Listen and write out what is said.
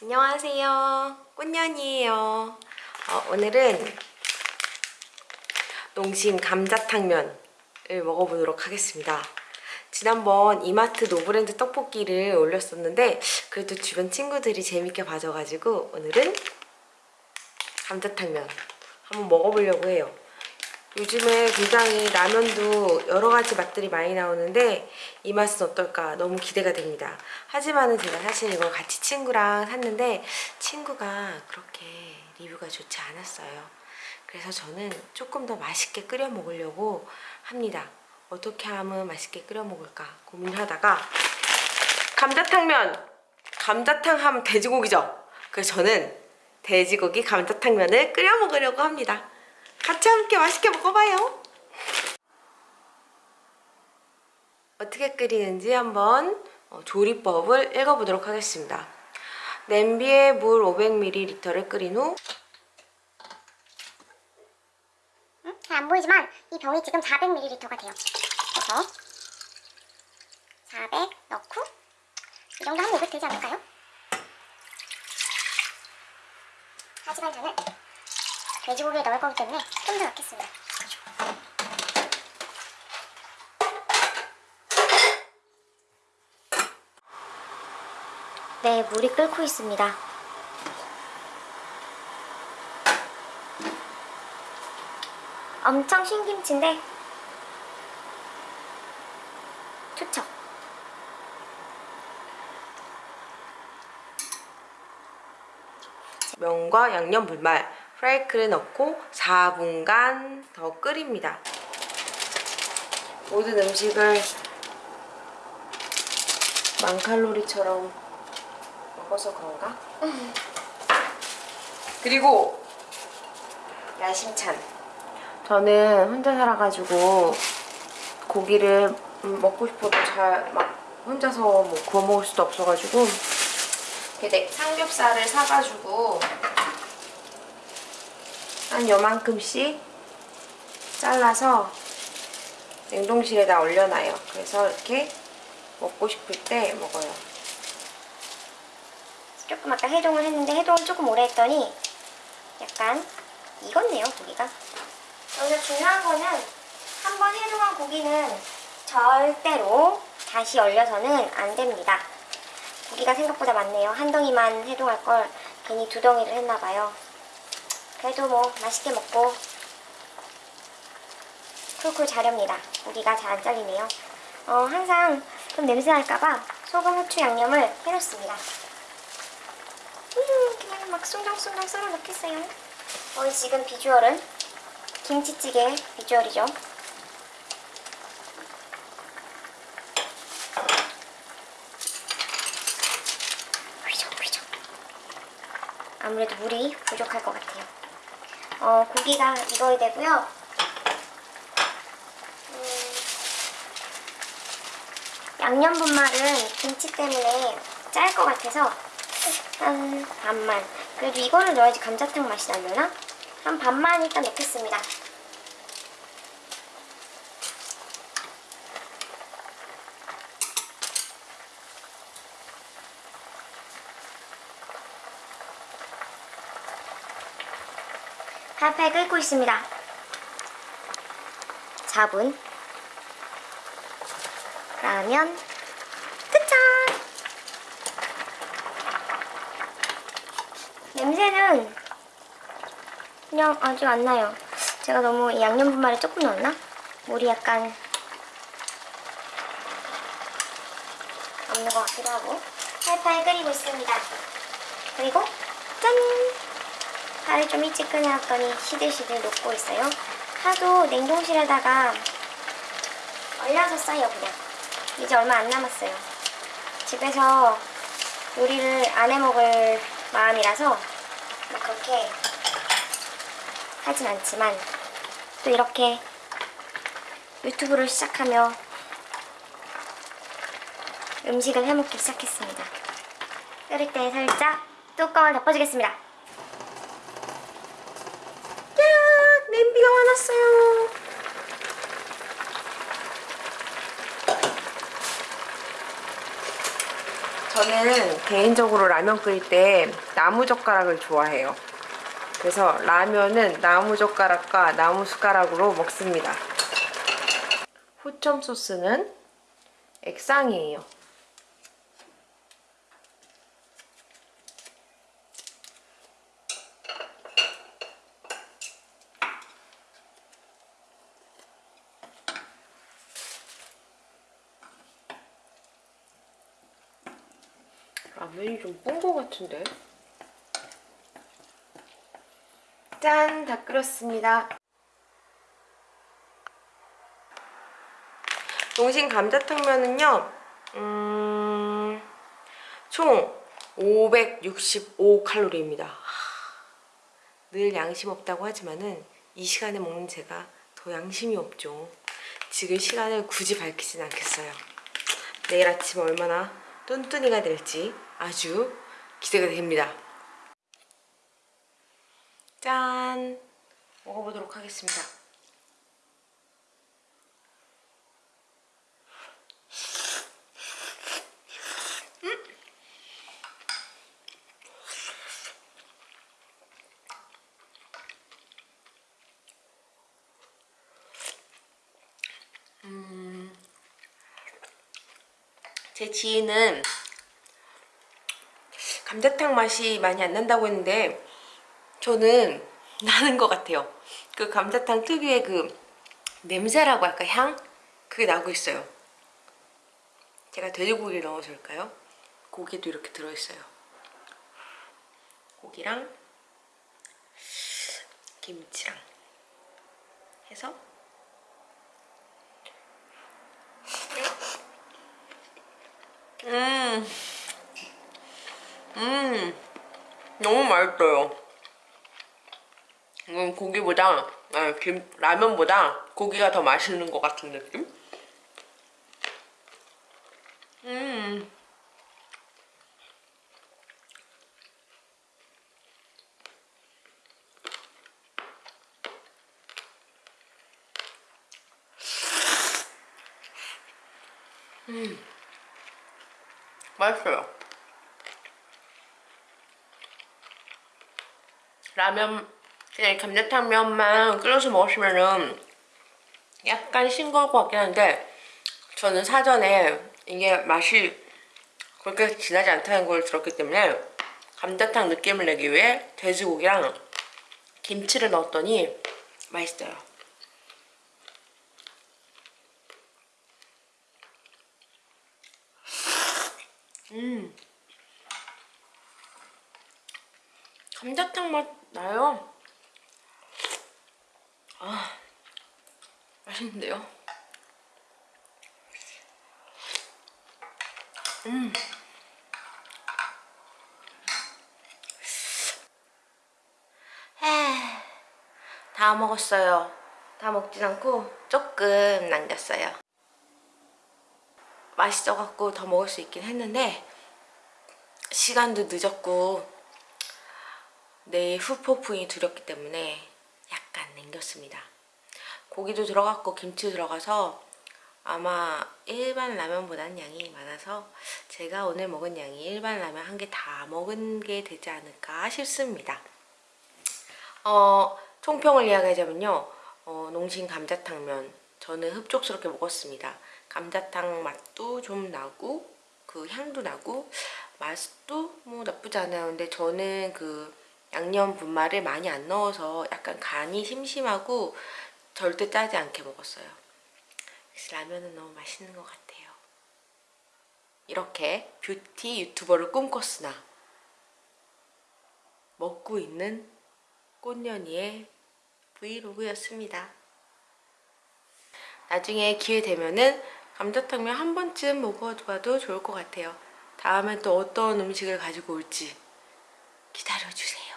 안녕하세요. 꽃년이에요. 어, 오늘은 농심 감자탕면을 먹어보도록 하겠습니다. 지난번 이마트 노브랜드 떡볶이를 올렸었는데 그래도 주변 친구들이 재밌게 봐줘가지고 오늘은 감자탕면 한번 먹어보려고 해요. 요즘에 굉장히 라면도 여러 가지 맛들이 많이 나오는데 이 맛은 어떨까 너무 기대가 됩니다. 하지만 은 제가 사실 이걸 같이 친구랑 샀는데 친구가 그렇게 리뷰가 좋지 않았어요. 그래서 저는 조금 더 맛있게 끓여 먹으려고 합니다. 어떻게 하면 맛있게 끓여 먹을까 고민하다가 감자탕면! 감자탕 하면 돼지고기죠? 그래서 저는 돼지고기 감자탕면을 끓여 먹으려고 합니다. 같이 함께 맛있게 먹어봐요. 어떻게 끓이는지 한번 어, 조리법을 읽어보도록 하겠습니다. 냄비에 물 500ml를 끓인 후 응? 잘안 보이지만 이 병이 지금 400ml가 돼요. 그래서 400 넣고 이 정도 하면 500 되지 않을까요? 하지만 저는 돼지고기에 넣을 거기 때문에 좀 더 넣겠습니다. 네, 물이 끓고 있습니다. 엄청 신김치인데 투척 면과 양념 불말 프라이크를 넣고 4분간 더 끓입니다. 모든 음식을 만칼로리처럼 먹어서 그런가? 그리고 야심찬 저는 혼자 살아가지고 고기를 음, 먹고 싶어도 잘 막 혼자서 뭐 구워 먹을 수도 없어가지고 이렇게 네, 삼겹살을 사가지고 한 요만큼씩 잘라서 냉동실에다 올려놔요. 그래서 이렇게 먹고 싶을 때 먹어요. 조금 아까 해동을 했는데 해동을 조금 오래 했더니 약간 익었네요 고기가 여기서 중요한 거는 한 번 해동한 고기는 절대로 다시 얼려서는 안 됩니다 고기가 생각보다 많네요 한 덩이만 해동할 걸 괜히 두 덩이를 했나 봐요 그래도 뭐 맛있게 먹고 쿨쿨 자렵니다 고기가 잘 안 잘리네요 어, 항상 좀 냄새 날까봐 소금, 후추, 양념을 해놓습니다 음, 그냥 막 숭덩숭덩 썰어 넣겠어요. 오늘 지금 비주얼은 김치찌개 비주얼이죠. 아무래도 물이 부족할 것 같아요. 어, 고기가 익어야 되고요. 음, 양념 분말은 김치 때문에 짤 것 같아서 한 반만 그래도 이거를 넣어야지 감자탕 맛이 나려나? 한 반만 일단 넣겠습니다 팔팔 끓고 있습니다 4분 라면 끝장 냄새는 그냥 아직 안 나요. 제가 너무 이 양념 분말을 조금 넣었나? 물이 약간 없는 것 같기도 하고 팔팔 끓이고 있습니다. 그리고 짠! 살을 좀 일찍 끓여놨더니 시들시들 녹고 있어요. 하도 냉동실에다가 얼려서 써요 그냥. 이제 얼마 안 남았어요. 집에서 요리를 안 해먹을 마음이라서 뭐 그렇게 하진 않지만 또 이렇게 유튜브를 시작하며 음식을 해먹기 시작했습니다. 끓일 때 살짝 뚜껑을 덮어주겠습니다. 야 냄비가 화났어요. 저는 개인적으로 라면 끓일 때 나무 젓가락을 좋아해요. 그래서 라면은 나무 젓가락과 나무 숟가락으로 먹습니다. 후첨 소스는 액상이에요. 라면이 좀뻬것 같은데? 짠! 다 끓였습니다. 농심 감자탕면은요, 음, 총 565칼로리입니다. 늘 양심 없다고 하지만은 이 시간에 먹는 제가 더 양심이 없죠. 지금 시간을 굳이 밝히진 않겠어요. 내일 아침 얼마나 뚠뚠이가 될지 아주 기대가 됩니다. 짠! 먹어보도록 하겠습니다. 제 지인은 감자탕 맛이 많이 안 난다고 했는데 저는 나는 것 같아요. 그 감자탕 특유의 그 냄새라고 할까 향? 그게 나고 있어요. 제가 돼지고기를 넣어줄까요? 고기도 이렇게 들어있어요. 고기랑 김치랑 해서 음, 음, 너무 맛있어요. 이건 고기보다, 아, 김, 라면보다 고기가 더 맛있는 것 같은 느낌? 음. 맛있어요. 라면 그냥 감자탕면만 끓여서 먹으시면은 약간 싱거울 것 같긴 한데 저는 사전에 이게 맛이 그렇게 진하지 않다는 걸 들었기 때문에 감자탕 느낌을 내기 위해 돼지고기랑 김치를 넣었더니 맛있어요. 음. 감자탕 맛 나요. 아, 맛있는데요? 음. 에, 다 먹었어요. 다 먹진 않고 조금 남겼어요. 맛있어갖고 더 먹을 수 있긴 했는데 시간도 늦었고 내일 후폭풍이 두렵기 때문에 약간 남겼습니다. 고기도 들어갔고 김치 들어가서 아마 일반 라면보다는 양이 많아서 제가 오늘 먹은 양이 일반 라면 한 개 다 먹은 게 되지 않을까 싶습니다. 어, 총평을 이야기하자면요. 어, 농심 감자탕면 저는 흡족스럽게 먹었습니다. 감자탕 맛도 좀 나고 그 향도 나고 맛도 뭐 나쁘지 않아요. 근데 저는 그 양념 분말을 많이 안 넣어서 약간 간이 심심하고 절대 짜지 않게 먹었어요. 그래서 라면은 너무 맛있는 것 같아요. 이렇게 뷰티 유튜버를 꿈꿨으나 먹고 있는 꽃년이의 브이로그였습니다. 나중에 기회 되면은 감자탕면 한 번쯤 먹어봐도 좋을 것 같아요. 다음에 또 어떤 음식을 가지고 올지 기다려주세요.